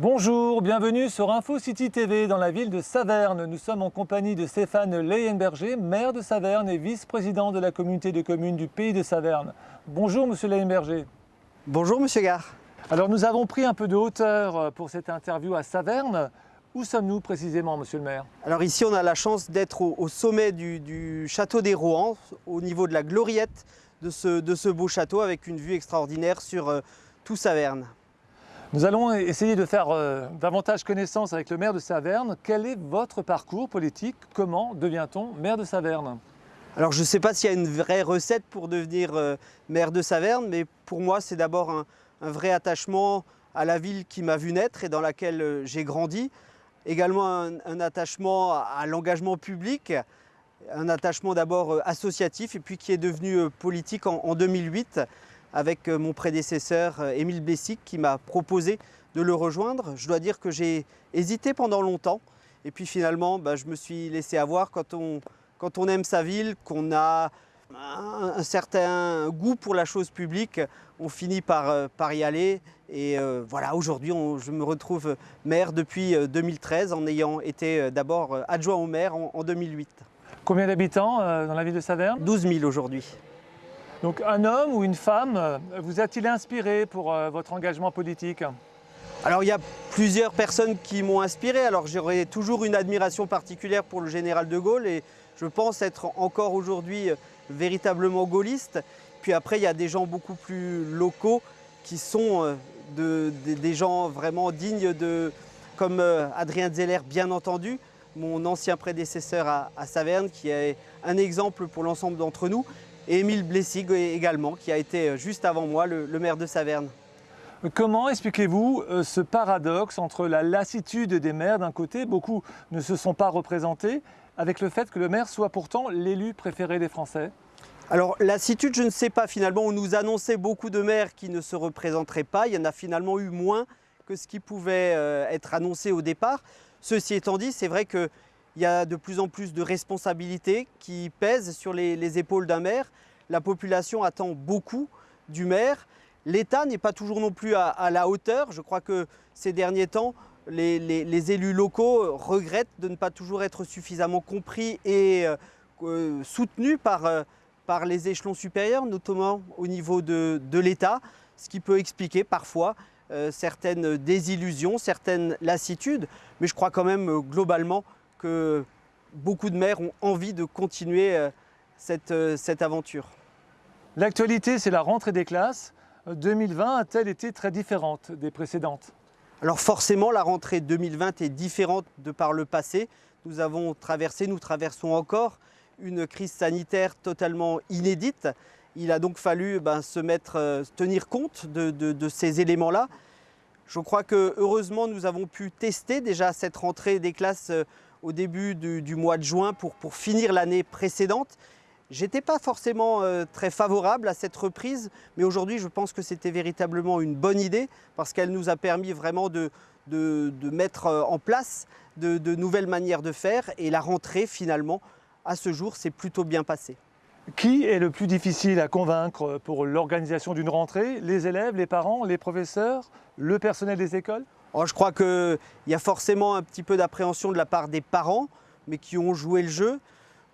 Bonjour, bienvenue sur Info City TV dans la ville de Saverne. Nous sommes en compagnie de Stéphane Leyenberger, maire de Saverne et vice-président de la communauté de communes du pays de Saverne. Bonjour monsieur Leyenberger. Bonjour monsieur Gare. Alors nous avons pris un peu de hauteur pour cette interview à Saverne. Où sommes-nous précisément monsieur le maire? Alors ici on a la chance d'être au, au, sommet du, du château des Rohan, au niveau de la gloriette de ce, de ce beau château avec une vue extraordinaire sur euh, tout Saverne. Nous allons essayer de faire euh, davantage connaissance avec le maire de Saverne. Quel est votre parcours politique? Comment devient-on maire de Saverne? Alors je ne sais pas s'il y a une vraie recette pour devenir euh, maire de Saverne, mais pour moi c'est d'abord un, vrai attachement à la ville qui m'a vu naître et dans laquelle euh, j'ai grandi. Également un, attachement à, l'engagement public, un attachement d'abord associatif et puis qui est devenu politique en 2008 avec mon prédécesseur Émile Blessic qui m'a proposé de le rejoindre. Je dois dire que j'ai hésité pendant longtemps et puis finalement bah, je me suis laissé avoir quand on, quand on aime sa ville, qu'on a un, certain goût pour la chose publique, on finit par, par y aller et euh, voilà aujourd'hui je me retrouve maire depuis 2013 en ayant été d'abord adjoint au maire en, en 2008. Combien d'habitants euh, dans la ville de Saverne? 12 000 aujourd'hui. Donc un homme ou une femme euh, vous a-t-il inspiré pour euh, votre engagement politique? Alors il y a plusieurs personnes qui m'ont inspiré. Alors j'aurais toujours une admiration particulière pour le général de Gaulle et je pense être encore aujourd'hui véritablement gaulliste. Puis après il y a des gens beaucoup plus locaux qui sont de, de, des gens vraiment dignes de, comme Adrien Zeller bien entendu, mon ancien prédécesseur à Saverne qui est un exemple pour l'ensemble d'entre nous et Émile Blessig également, qui a été juste avant moi le, le maire de Saverne. Comment expliquez-vous euh, ce paradoxe entre la lassitude des maires d'un côté, beaucoup ne se sont pas représentés, avec le fait que le maire soit pourtant l'élu préféré des Français? Alors lassitude, je ne sais pas finalement, on nous annonçait beaucoup de maires qui ne se représenteraient pas, il y en a finalement eu moins que ce qui pouvait euh, être annoncé au départ. Ceci étant dit, c'est vrai qu'il y a de plus en plus de responsabilités qui pèsent sur les, les épaules d'un maire. La population attend beaucoup du maire. L'État n'est pas toujours non plus à, la hauteur. Je crois que ces derniers temps, les, élus locaux regrettent de ne pas toujours être suffisamment compris et euh, soutenus par, euh, par les échelons supérieurs, notamment au niveau de, l'État, ce qui peut expliquer parfois euh, certaines désillusions, certaines lassitudes, mais je crois quand même euh, globalement que beaucoup de maires ont envie de continuer euh, cette, euh, cette aventure. L'actualité, c'est la rentrée des classes. 2020 a-t-elle été très différente des précédentes? Alors forcément, la rentrée 2020 est différente de par le passé. Nous avons traversé, nous traversons encore une crise sanitaire totalement inédite. Il a donc fallu ben, se mettre, euh, tenir compte de, de, de ces éléments-là. Je crois que heureusement nous avons pu tester déjà cette rentrée des classes euh, au début du, mois de juin pour, finir l'année précédente. J'étais pas forcément euh, très favorable à cette reprise, mais aujourd'hui je pense que c'était véritablement une bonne idée parce qu'elle nous a permis vraiment de mettre euh, en place de, de nouvelles manières de faire et la rentrée finalement à ce jour s'est plutôt bien passée. Qui est le plus difficile à convaincre pour l'organisation d'une rentrée? Les élèves, les parents, les professeurs, le personnel des écoles? Oh, Je crois qu'il y a forcément un petit peu d'appréhension de la part des parents, mais qui ont joué le jeu,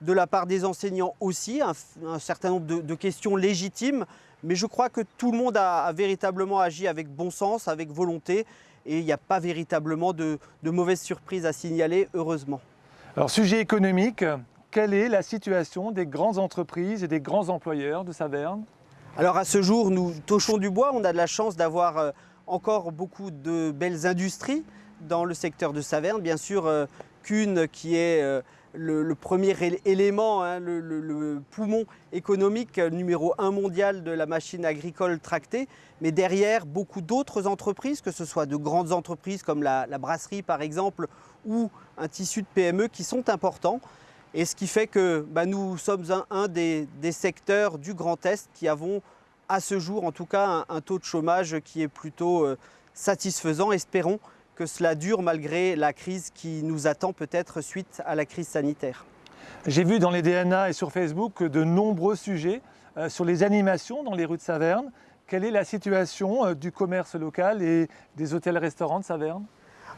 de la part des enseignants aussi, un, un certain nombre de, de, questions légitimes, mais je crois que tout le monde a, a véritablement agi avec bon sens, avec volonté, et il n'y a pas véritablement de, de mauvaises surprises à signaler, heureusement. Alors, sujet économique, quelle est la situation des grandes entreprises et des grands employeurs de Saverne? Alors à ce jour, nous touchons du bois, on a de la chance d'avoir euh, encore beaucoup de belles industries dans le secteur de Saverne. Bien sûr, euh, Kuhn qui est euh, le, premier élément, hein, le, poumon économique numéro un mondial de la machine agricole tractée, mais derrière beaucoup d'autres entreprises, que ce soit de grandes entreprises comme la, brasserie par exemple, ou un tissu de PME qui sont importants. Et ce qui fait que bah, nous sommes un, des, secteurs du Grand Est qui avons à ce jour en tout cas un, un taux de chômage qui est plutôt euh, satisfaisant. Espérons que cela dure malgré la crise qui nous attend peut-être suite à la crise sanitaire. J'ai vu dans les DNA et sur Facebook de nombreux sujets euh, sur les animations dans les rues de Saverne. quelle est la situation euh, du commerce local et des hôtels-restaurants de Saverne?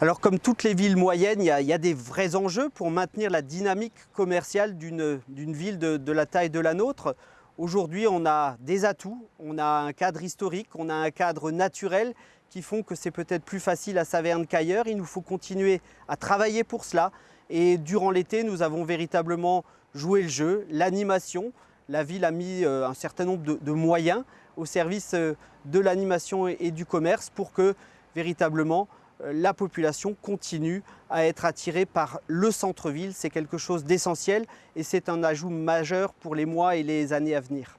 Alors comme toutes les villes moyennes, il y, a, des vrais enjeux pour maintenir la dynamique commerciale d'une ville de, de, la taille de la nôtre. Aujourd'hui, on a des atouts, on a un cadre historique, on a un cadre naturel qui font que c'est peut-être plus facile à Saverne qu'ailleurs. Il nous faut continuer à travailler pour cela. Et durant l'été, nous avons véritablement joué le jeu, l'animation. La ville a mis euh, un certain nombre de, moyens au service euh, de l'animation et du commerce pour que véritablement la population continue à être attirée par le centre-ville. C'est quelque chose d'essentiel et c'est un ajout majeur pour les mois et les années à venir.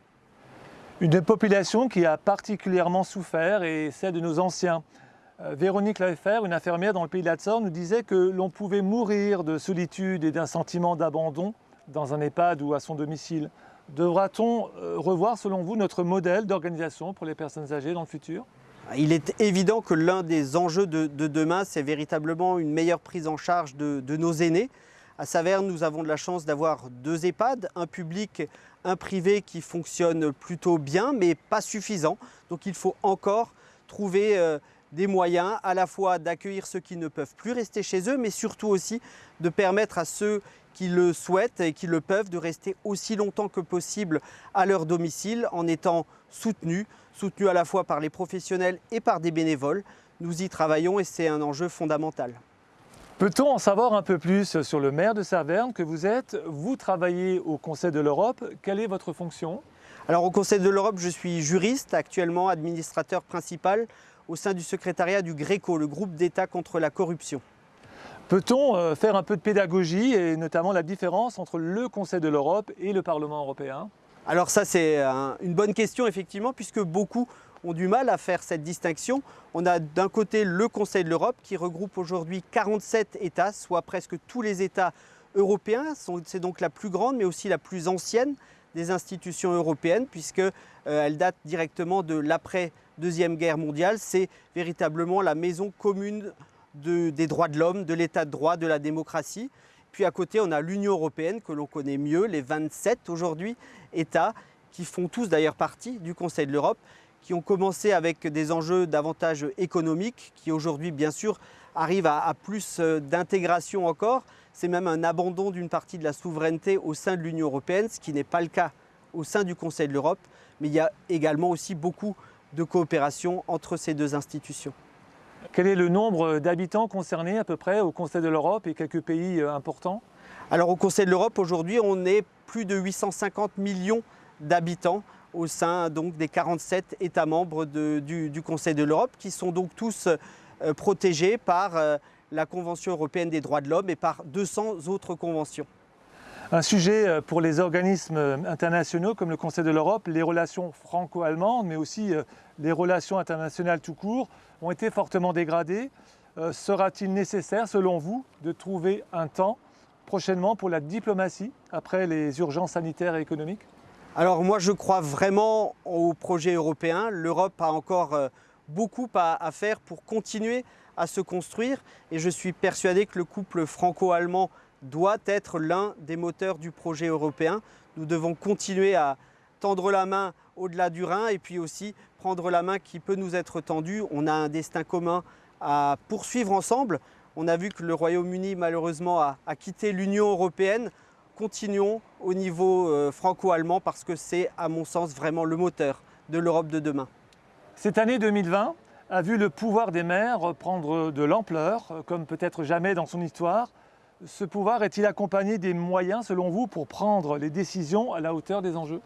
Une population qui a particulièrement souffert est celle de nos anciens. Euh, Véronique Lafer, une infirmière dans le pays de la nous disait que l'on pouvait mourir de solitude et d'un sentiment d'abandon dans un EHPAD ou à son domicile. Devra-t-on euh, revoir, selon vous, notre modèle d'organisation pour les personnes âgées dans le futur? Il est évident que l'un des enjeux de, demain, c'est véritablement une meilleure prise en charge de, nos aînés. À Saverne, nous avons de la chance d'avoir deux EHPAD, un public, un privé qui fonctionne plutôt bien, mais pas suffisant. Donc il faut encore trouver euh, des moyens à la fois d'accueillir ceux qui ne peuvent plus rester chez eux, mais surtout aussi de permettre à ceux qui le souhaitent et qui le peuvent de rester aussi longtemps que possible à leur domicile en étant soutenus, soutenus à la fois par les professionnels et par des bénévoles. Nous y travaillons et c'est un enjeu fondamental. Peut-on en savoir un peu plus sur le maire de Saverne que vous êtes? Vous travaillez au Conseil de l'Europe. Quelle est votre fonction? Alors au Conseil de l'Europe, je suis juriste, actuellement administrateur principal au sein du secrétariat du GRECO, le groupe d'État contre la corruption. Peut-on euh, faire un peu de pédagogie et notamment la différence entre le Conseil de l'Europe et le Parlement européen? Alors ça c'est une bonne question effectivement puisque beaucoup ont du mal à faire cette distinction. On a d'un côté le Conseil de l'Europe qui regroupe aujourd'hui 47 États, soit presque tous les États européens. C'est donc la plus grande mais aussi la plus ancienne des institutions européennes puisqu'elle euh, date directement de l'après Deuxième Guerre mondiale. C'est véritablement la maison commune des droits de l'homme, de l'état de droit, de la démocratie. Puis à côté, on a l'Union européenne que l'on connaît mieux, les 27 aujourd'hui États qui font tous d'ailleurs partie du Conseil de l'Europe, qui ont commencé avec des enjeux davantage économiques, qui aujourd'hui bien sûr arrivent à, plus euh, d'intégration encore. C'est même un abandon d'une partie de la souveraineté au sein de l'Union européenne, ce qui n'est pas le cas au sein du Conseil de l'Europe. Mais il y a également aussi beaucoup de coopération entre ces deux institutions. Quel est le nombre d'habitants concernés à peu près au Conseil de l'Europe et quelques pays euh, importants? Alors au Conseil de l'Europe aujourd'hui on est plus de 850 millions d'habitants au sein donc, des 47 États membres du, Conseil de l'Europe qui sont donc tous euh, protégés par euh, la Convention européenne des droits de l'homme et par 200 autres conventions. Un sujet pour les organismes internationaux comme le Conseil de l'Europe, les relations franco-allemandes, mais aussi les relations internationales tout court ont été fortement dégradées. Euh, sera-t-il nécessaire, selon vous, de trouver un temps prochainement pour la diplomatie après les urgences sanitaires et économiques? Alors moi, je crois vraiment au projet européen. L'Europe a encore euh, beaucoup à, faire pour continuer à se construire et je suis persuadé que le couple franco-allemand doit être l'un des moteurs du projet européen. Nous devons continuer à tendre la main au-delà du Rhin et puis aussi prendre la main qui peut nous être tendue. On a un destin commun à poursuivre ensemble. On a vu que le Royaume-Uni malheureusement a, quitté l'Union européenne. Continuons au niveau euh, franco-allemand parce que c'est à mon sens vraiment le moteur de l'Europe de demain. Cette année 2020 a vu le pouvoir des maires prendre de l'ampleur, comme peut-être jamais dans son histoire. Ce pouvoir est-il accompagné des moyens, selon vous, pour prendre les décisions à la hauteur des enjeux?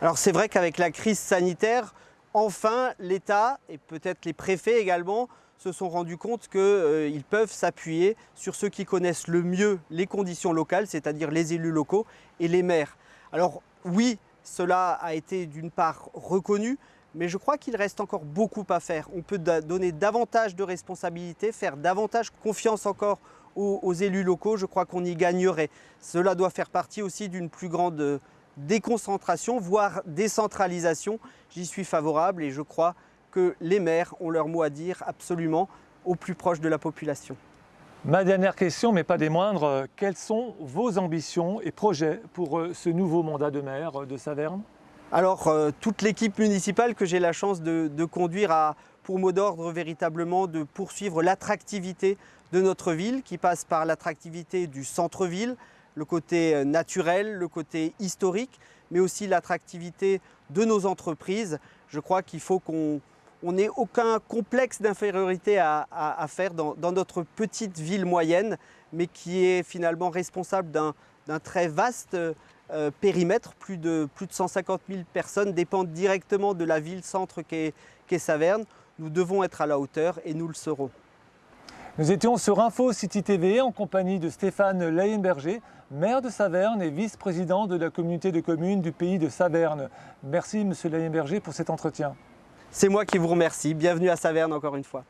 Alors c'est vrai qu'avec la crise sanitaire, enfin l'État et peut-être les préfets également se sont rendus compte qu'ils euh, peuvent s'appuyer sur ceux qui connaissent le mieux les conditions locales, c'est-à-dire les élus locaux et les maires. Alors oui, cela a été d'une part reconnu, mais je crois qu'il reste encore beaucoup à faire. On peut donner davantage de responsabilités, faire davantage confiance encore aux, élus locaux, je crois qu'on y gagnerait. Cela doit faire partie aussi d'une plus grande déconcentration, voire décentralisation. J'y suis favorable et je crois que les maires ont leur mot à dire absolument au plus proche de la population. Ma dernière question, mais pas des moindres, quelles sont vos ambitions et projets pour euh, ce nouveau mandat de maire de Saverne? Alors, euh, toute l'équipe municipale que j'ai la chance de, conduire a pour mot d'ordre véritablement de poursuivre l'attractivité de notre ville qui passe par l'attractivité du centre-ville, le côté euh, naturel, le côté historique, mais aussi l'attractivité de nos entreprises. Je crois qu'il faut qu'on n'ait aucun complexe d'infériorité à, faire dans, notre petite ville moyenne, mais qui est finalement responsable d'un d'un très vaste euh, périmètre. Plus de, plus de 150 000 personnes dépendent directement de la ville-centre qu'est qu'est Saverne. Nous devons être à la hauteur et nous le serons. Nous étions sur Info City TV en compagnie de Stéphane Leyenberger, maire de Saverne et vice-président de la communauté de communes du pays de Saverne. Merci Monsieur Leyenberger pour cet entretien. C'est moi qui vous remercie. Bienvenue à Saverne encore une fois.